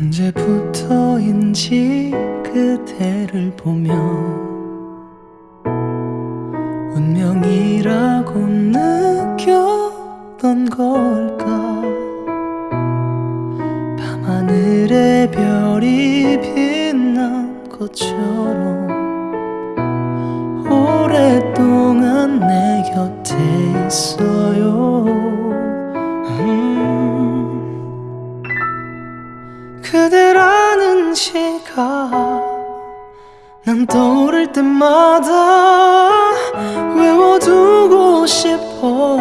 언제부터인지 그대를 보며 운명이라고 느꼈던 걸까? 밤하늘의 별이 빛난 것처럼 오랫동안 내 곁에 있어요 시가 난 떠오를 때마다 외워두고 싶어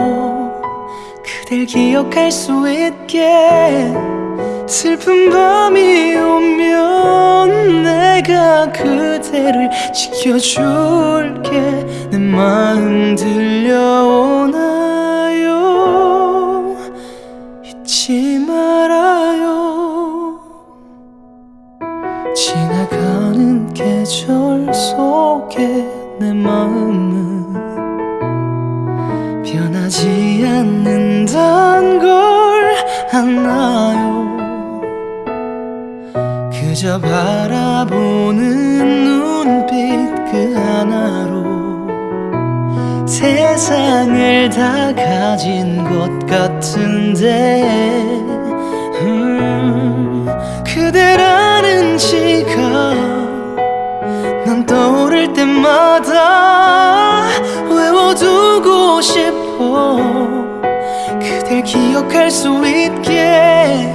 그댈 기억할 수 있게 슬픈 밤이 오면 내가 그대를 지켜줄게. 내 마음 계절 속에 내 마음은 변하지 않는단 걸 아나요? 그저 바라보는 눈빛 그 하나로 세상을 다 가진 것 같은데 음, 그대라는 지가 난 떠오를 때마다 외워두고 싶어. 그댈 기억할 수 있게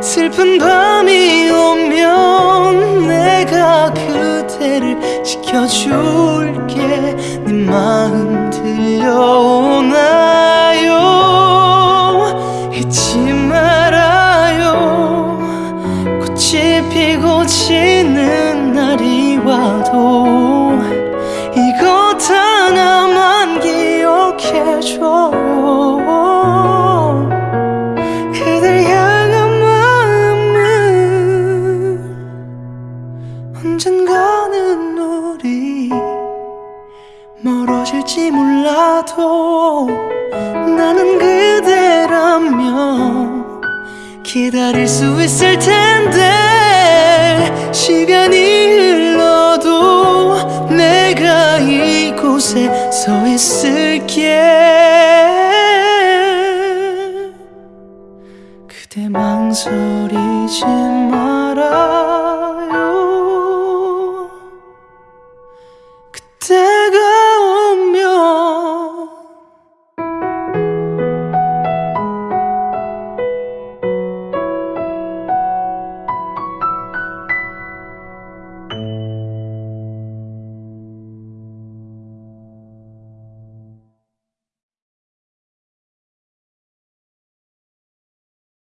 슬픈 밤이 오면 내가 그대를 지켜줄게. 네 마음 들려오나요? 잊지 말아요. 꽃이 피고 지는 날이 와도 해줘요 그댈 향한 마음은 언젠가는 우리 멀어질지 몰라도 나는 그대라면 기다릴 수 있을 텐데 시간이 흘러도 내가 이곳에 서 있을게 망설이지 마